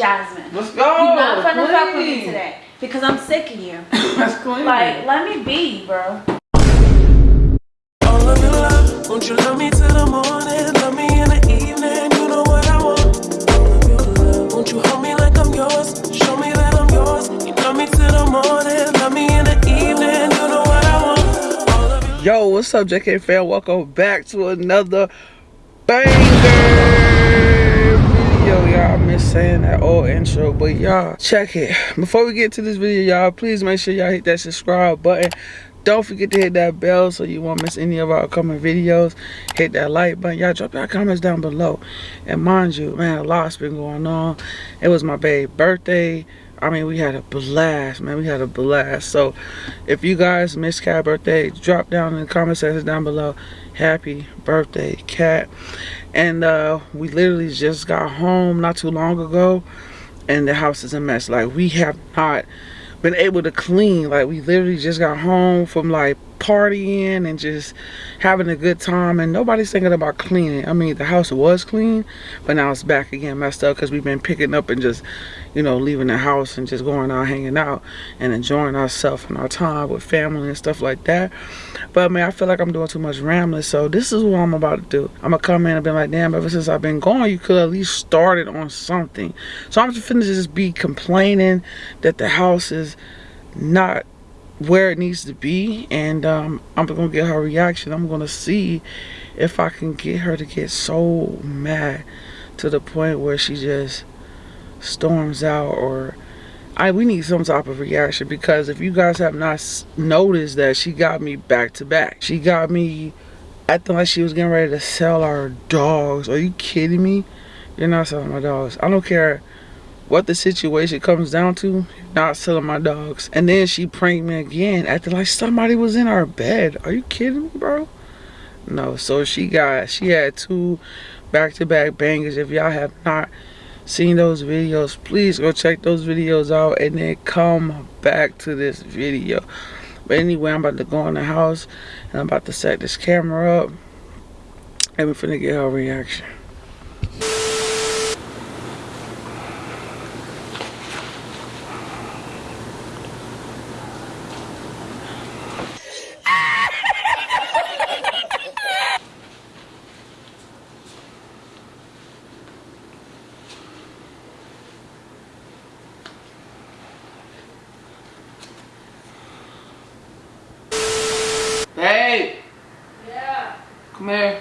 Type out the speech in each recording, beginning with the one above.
Jasmine. Let's go. You're not gonna clean. fuck with me today because I'm sick of you. That's clean. Like, let me be, bro. All of your love, won't you love me till the morning? Love me in the evening, you know what I want. All of your love, won't you hold me like I'm yours? Show me that I'm yours. You love me till the morning, love me in the evening, you know what I want. All of your Yo, what's up, JK fam? Welcome back to another banger video, y'all. I miss saying that old intro, but y'all, check it. Before we get to this video, y'all, please make sure y'all hit that subscribe button. Don't forget to hit that bell so you won't miss any of our upcoming videos. Hit that like button. Y'all drop your comments down below. And mind you, man, a lot's been going on. It was my baby's birthday. I mean, we had a blast, man. We had a blast. So, if you guys missed Cat birthday, drop down in the comment section down below. Happy birthday, Cat. And uh, we literally just got home not too long ago, and the house is a mess. Like, we have not been able to clean. Like, we literally just got home from like partying and just having a good time and nobody's thinking about cleaning. I mean the house was clean but now it's back again messed up because we've been picking up and just you know leaving the house and just going out hanging out and enjoying ourselves and our time with family and stuff like that. But man i feel like i'm doing too much rambling so this is what i'm about to do. I'm gonna come in and be like damn ever since i've been going you could at least started on something. So i'm just finna just be complaining that the house is not where it needs to be and um, I'm gonna get her reaction. I'm gonna see if I can get her to get so mad to the point where she just storms out or I we need some type of reaction because if you guys have not noticed that she got me back to back she got me acting like she was getting ready to sell our dogs. Are you kidding me? You're not selling my dogs. I don't care what the situation comes down to, not selling my dogs. And then she pranked me again, acting like somebody was in our bed. Are you kidding me, bro? No, so she got, she had two back-to-back bangers. If y'all have not seen those videos, please go check those videos out and then come back to this video. But anyway, I'm about to go in the house and I'm about to set this camera up and we're finna get her reaction. Babe! Yeah. Come here.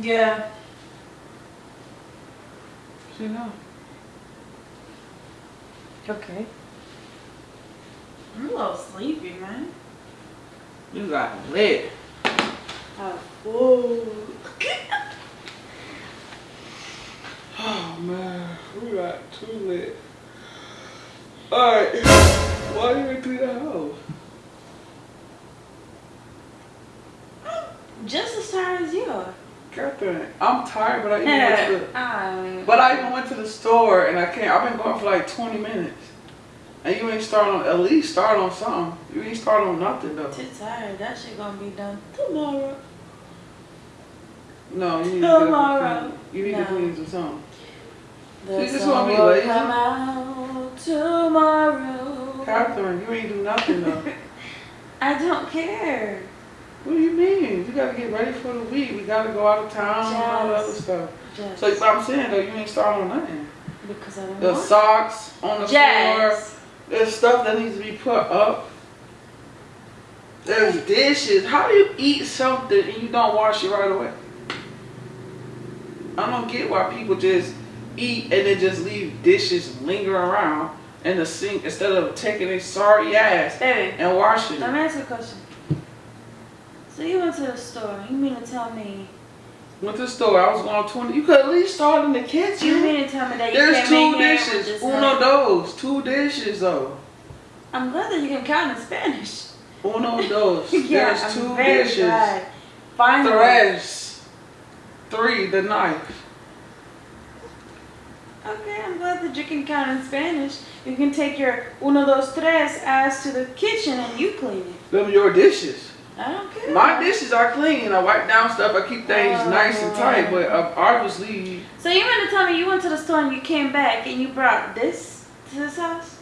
Yeah. She know. Okay. I'm a little sleepy, man. You got lit. Oh, whoa. Oh man, we got too lit. Alright, why you ain't clean the house? Just as tired as you are. Catherine, I'm tired, but I even went to the, Um, but I even went to the store and I can't. I've been going for like 20 minutes, and you ain't start on at least start on something. You ain't start on nothing though. too tired. That shit gonna be done tomorrow. No, you need to Tomorrow. clean. You need No. to clean some something. The You just wanna be lazy? come out tomorrow. Catherine, you ain't do nothing though. I don't care. What do you mean? You gotta get ready for the week. We gotta go out of town and all that other stuff. Just So I'm saying though, you ain't start on nothing. because I don't The want socks on the floor. There's stuff that needs to be put up. There's dishes. How do you eat something and you don't wash it right away? I don't get why people just eat and then just leave dishes lingering around in the sink instead of taking a sorry ass Baby, and washing let me ask you a question. So you went to the store. You mean to tell me? Went to the store. I was going 20. You could at least start in the kitchen. You mean to tell me that you There's two in here with dishes. Uno dos. Two dishes though. I'm glad that you can count in Spanish. Uno, dos. yeah, There's I'm two very dishes. glad. Finally. Tres. Three, the knife. Okay, I'm glad that you can count in Spanish. You can take your uno, dos, tres ass to the kitchen and you clean it. Them your dishes. I don't care. My dishes are clean. I wipe down stuff. I keep things Oh. nice and tight. But uh, obviously, So you meant to tell me you went to the store and you came back and you brought this to this house?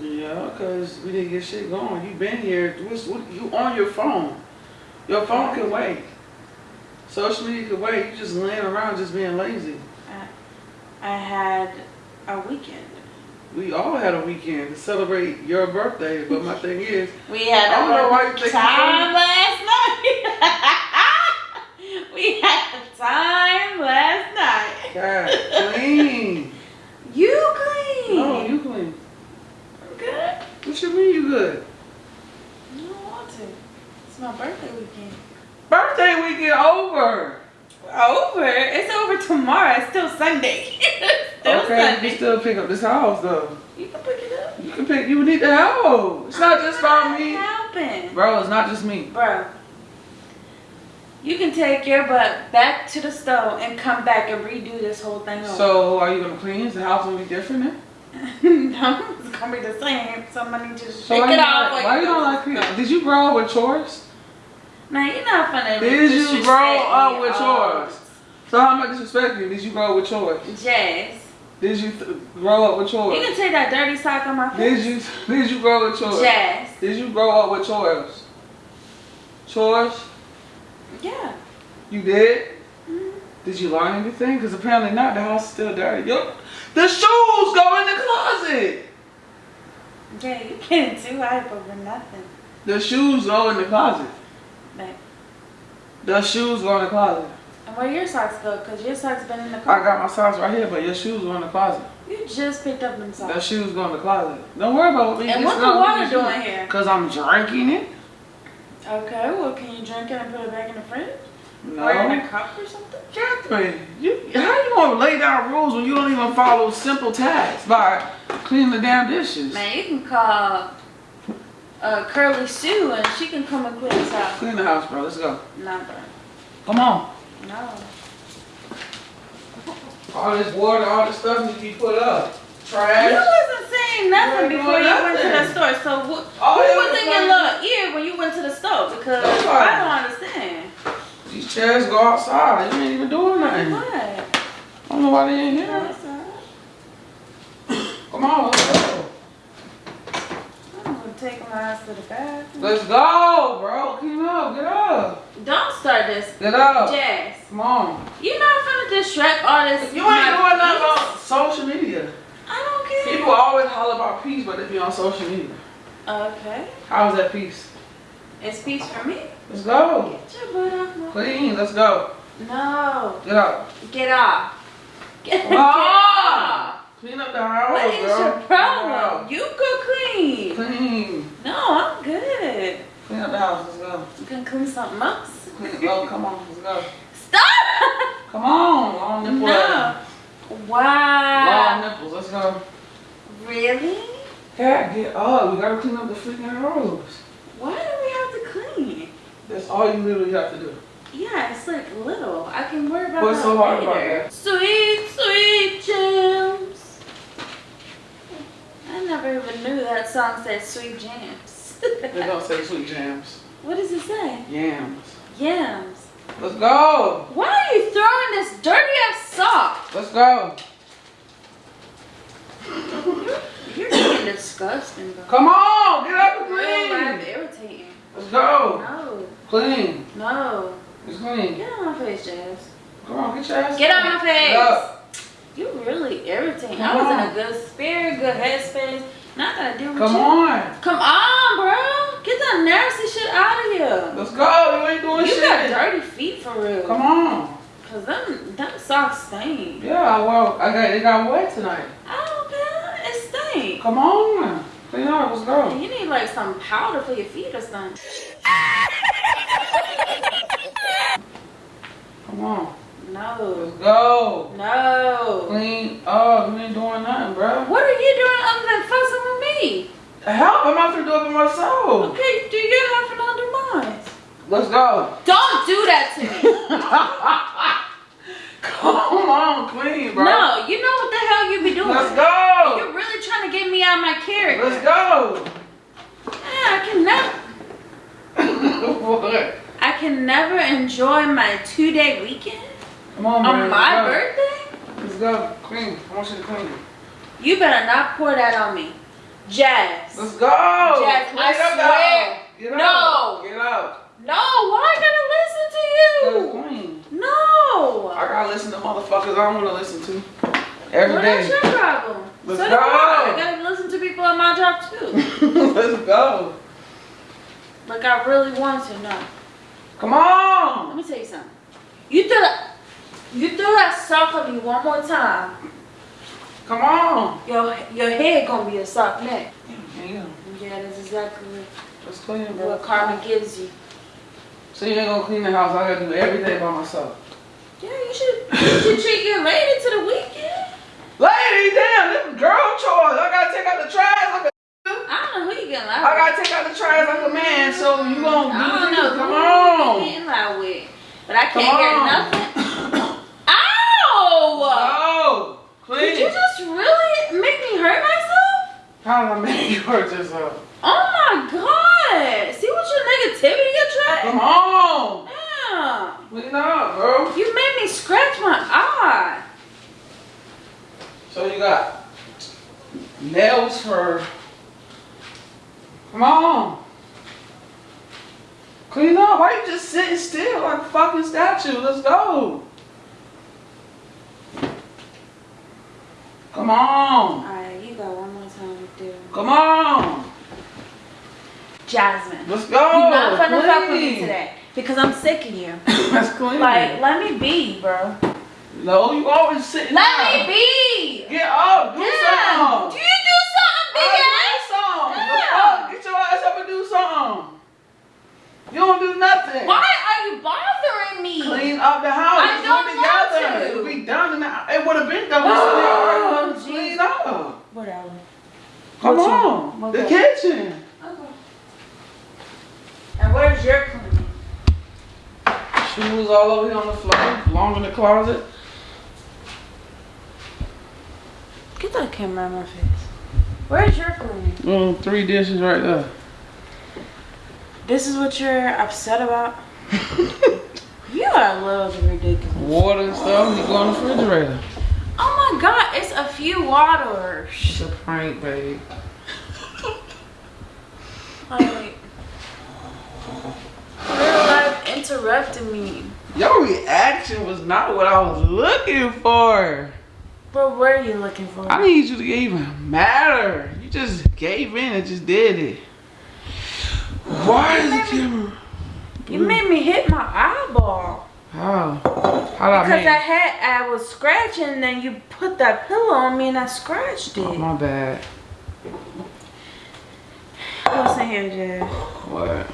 yeah, because we didn't get shit going. You been here. What's, what, you on your phone. Your phone can wait. Social media can wait. You just laying around just being lazy. I, I had a weekend. We all had a weekend to celebrate your birthday. But my thing is, We had I don't know why you think you time last night. we had time last night. God, clean. You clean. No, you clean. I'm good. What you mean you good? I don't want to. It's my birthday weekend. Birthday weekend over. Over? It's over tomorrow. It's still Sunday. still okay, you Sunday. still pick up this house though. You can pick it up. You can pick. You need the help. It's not just about me, Helping. bro. It's not just me. Bro, you can take your butt back to the stove and come back and redo this whole thing over. So are you gonna clean? Is the house gonna be different then? no, it's gonna be the same. Somebody just So shake it you off. not- Why you don't like cleaning? Did you grow up with chores? Man, you're not funny. Did you grow up with chores? So how much disrespect you? Did you grow up with chores? Jazz. Did you th- grow up with chores? You can take that dirty sock on my face. Did you did you grow up with chores? Jazz. Did you grow up with chores? Chores? Yeah. You did? Mhm. Did you learn anything? Because apparently not. The house is still dirty. Yo, the shoes go in the closet. Yeah, you getting too hype over nothing. The shoes go in the closet. Babe. The shoes go in the closet. Where your socks go? Because your socks been in the closet. I got my socks right here, but your shoes go in the closet. You just picked up them The socks. shoes go in the closet. Don't worry about me. And what the water doing here? Because I'm drinking it. Okay, well, can you drink it and put it back in the fridge? Or in a cup or something? Catherine, you, how you gonna lay down rules when you don't even follow simple tasks by cleaning the damn dishes? Man, you can call uh, Curly Sue and she can come and clean this house. Clean the house, bro. Let's go. Nah, bro. Come on. No. All this water, all this stuff needs to be put up. Trash. You wasn't saying nothing You before you doing went to the store. So wh- who yeah, was in your little ear when you went to the store? Because Nobody. I don't understand. These chairs go outside. You ain't even doing nothing. What? I don't know why they ain't here. Come on, let's go. I'm gonna take my ass to the bathroom. Let's go, bro. Clean up. Get up. Don't start this. Get up. Jazz. Come on. You're not finna distract all this. You ain't doing nothing on social media. I don't care. People always holler about peace, but they be on social media. Okay. How's that peace? It's peace for me. Let's go. Get your butt off my Clean. Let's go. No. Get up. Get off. Get, Come get off. Clean up the house, What is girl. your problem? You go clean. Clean. No, I'm good. Clean up the house. Let's go. You can clean something else. Oh, come on. Let's go. Stop! Come on. Long nipple. No. Wow. Long nipples. Let's go. Really? Cat, get up. We gotta clean up the freaking house. Why do we have to clean? That's all you literally have to do. Yeah, it's like little. I can worry about What's that so hard later. about that? Sweet, sweet gems. I never even knew that song said sweet jams. They don't say sweet jams. What does it say? Yams. Yams. Let's go. Why are you throwing this dirty ass sock? Let's go. You're being disgusting, bro. Come on. Get up and Real clean. irritating. Let's go. No, Clean. no. It's clean. Get on my face, Jazz. Come on. Get your ass. Get on my face. Up. You really irritating. Come I was in a good spirit, good headspace. Not gonna deal with Come you. on. Come on, bro. Get that nasty shit out of here. Let's go. You ain't doing You shit. You got dirty feet for real. Come on. Cause them, them socks stink. Yeah, well, I got it got wet tonight. I don't care. It stink. Come on. Clean up. Let's go. You need like some powder for your feet or something. Come on. No. Let's go. No. Clean up. You ain't doing nothing, bro. What are you doing other than fussing with me? Help! I'm not gonna do it by myself. Okay, do your half and I'll mine. Let's go. Don't do that to me. Come on, clean, bro. no, you know what the hell you be doing. Let's go. You're really trying to get me out of my character. Let's go. Yeah, I can never. what? I can never enjoy my two day weekend Come on, man. on my Let's birthday. Let's go. Clean. I want you to clean. You better not pour that on me. Jazz. Let's go. Jazz, Get I up, swear. Get No. Get up. No, why I gotta listen to you? Clean. No. I gotta listen to motherfuckers I don't want to listen to every well, that's day. your problem. Let's so go. I. I gotta listen to people at my job too. Let's go. like I really want to know. Come on. Let me tell you something. You threw that, you threw that sock on me one more time. Come on. Your your head gonna be a sock neck. Yeah. Yeah, that's exactly Let's clean, bro. what karma gives you. So you ain't gonna clean the house. I gotta do everything by myself. Yeah, you should you should treat your lady to the weekend. Lady, damn, this is girl chores. I gotta take out the trash like a. I don't know who you getting loud I with. gotta take out the trash like a man. So you gonna do I don't know Come who you on. getting loud with, but I can't on. nothing. Ow! Oh, clean. Did you just really make me hurt myself? How did I make you hurt yourself? Oh my god! See what your negativity attracts? Come on. Yeah. Clean up, bro. You made me scratch my eye. So you got nails for. Come on. Clean up. Why you just sitting still like a fucking statue? Let's go. Come on. Alright, you got one more time to do. Come on. Jasmine. Let's go. You're not gonna fuck with me today. Because I'm sick of you. That's clean. Like, let me be, bro. no, you always sitting Let down. me be! Get up. Do Yeah. something. Do you do something, big ass? do something. Yeah. Get your ass up and do something. You don't do nothing. Why are you bothering me? Clean up the house. I don't it want together. to. It'll be done in the It would have been done. We Oh, still already Jesus. clean up. Whatever. Come What on. what the the- kitchen. Okay. And where's your cleaning? Shoes all over here on the floor. Belong in the closet. Get that camera in my face. Where's your cleaning? Mm, three dishes right there. This is what you're upset about? You are a little ridiculous. Water and stuff. You go in the refrigerator. Oh my god, it's a few waters. It's a prank, babe. Like, real life interrupted me. Your reaction was not what I was looking for. But what are you looking for? I need you to even matter. You just gave in and just did it. Why is the camera? You made me hit my eyeball. How? How did I Because? I had, I was scratching, and then you put that pillow on me, and I scratched oh, it. Oh, my bad. What's in here, Jay? What?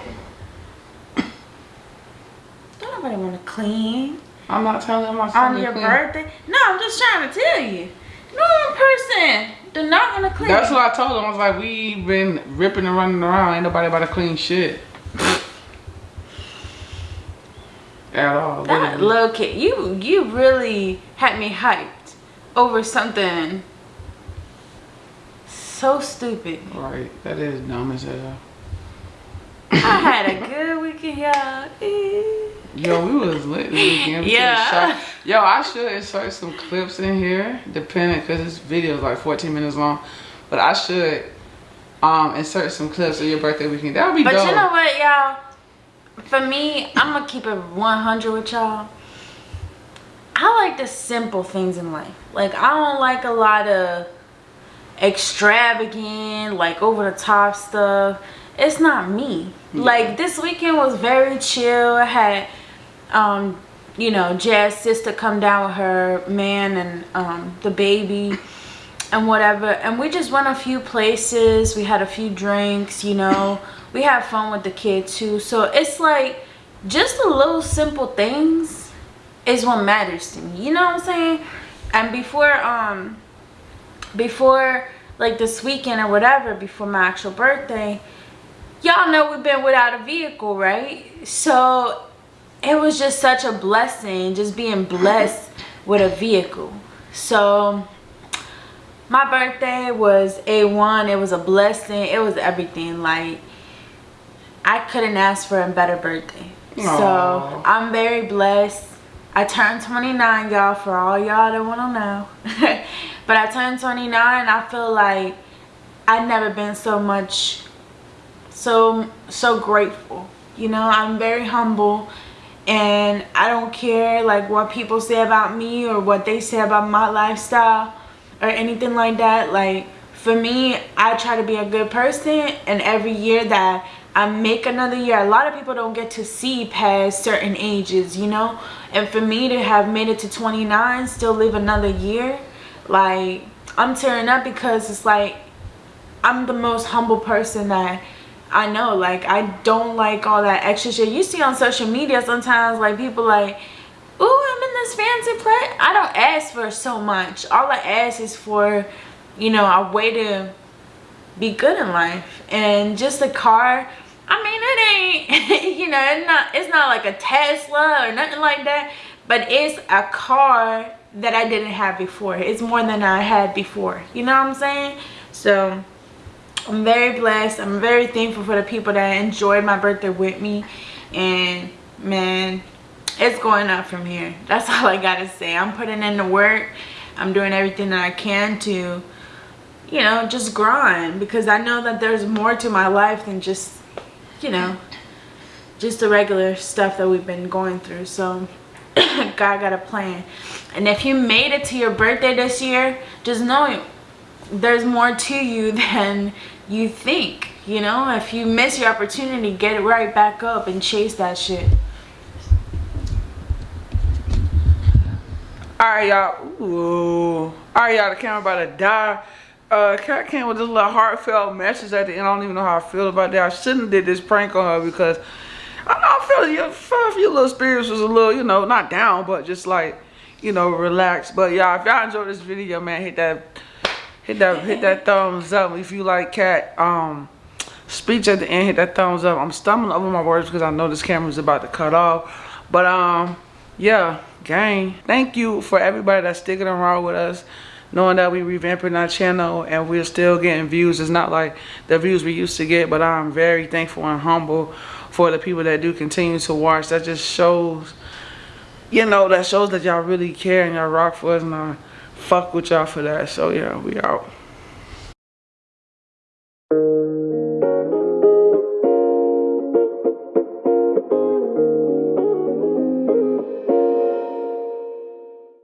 Don't nobody want to clean I'm not telling my son on your clean. birthday. No, I'm just trying to tell you. No person do not want to clean. That's what I told him. I was like, we been ripping and running around. Ain't nobody about to clean shit. At all. That literally. little kid, you you really had me hyped over something so stupid. Right. That is dumb as hell. I had a good weekend, y'all. Yo, we was lit this weekend. We Yeah. Yo, I should insert some clips in here, depending, because this video is like 14 minutes long. But I should um insert some clips of your birthday weekend. That would be But dope. you know what, y'all? For me, I'm gonna keep it 100 with y'all. I like the simple things in life. Like I don't like a lot of extravagant, like over the top stuff. It's not me. Like this weekend was very chill. I had um you know, Jazz sister come down with her man and um the baby and whatever. And we just went a few places. We had a few drinks, you know. we had fun with the kids too. So it's like just the little simple things is what matters to me. You know what I'm saying? And before um before like this weekend or whatever before my actual birthday y'all know we've been without a vehicle right so it was just such a blessing just being blessed with a vehicle so my birthday was a1 it was a blessing. It was everything. Like i couldn't ask for a better birthday. Aww. so i'm very blessed. I turned 29 y'all for all y'all that want to know. But i turned 29 i feel like i've never been so much so so grateful. You know i'm very humble and i don't care like what people say about me or what they say about my lifestyle or anything like that like for me i try to be a good person and every year that i make another year a lot of people don't get to see past certain ages you know? And for me to have made it to 29 still live another year like i'm tearing up because it's like i'm the most humble person that I know. Like I don't like all that extra shit. You see on social media sometimes like people like oh in this fancy place I don't ask for so much. All I ask is for you know a way to be good in life. And just a car I mean it ain't you know it's not it's not like a Tesla or nothing like that but it's a car that I didn't have before. It's more than I had before. You know what I'm saying? So I'm very blessed. I'm very thankful for the people that enjoyed my birthday with me. And man it's going up from here. That's all I gotta say. I'm putting in the work. I'm doing everything that I can to you know just grind because I know that there's more to my life than just you know just the regular stuff that we've been going through. So God got a plan. And if you made it to your birthday this year just know there's more to you than you think you know? If you miss your opportunity get it right back up and chase that shit all right y'all all right y'all the camera about to die. Uh cat came with this little heartfelt message at the end. I don't even know how i feel about that. I shouldn't have did this prank on her because i know i feel your, feel your little spirits was a little you know not down but just like you know relaxed. But y'all if y'all enjoyed this video man hit that hit that hit that thumbs up. If you like cat um speech at the end hit that thumbs up. I'm stumbling over my words because i know this camera's about to cut off. But um yeah gang thank you for everybody that's sticking around with us knowing that we revamping our channel and we're still getting views it's not like the views we used to get but i'm very thankful and humble for the people that do continue to watch that just shows you know that shows that y'all really care and y'all rock for us and I fuck with y'all for that. So yeah, we out.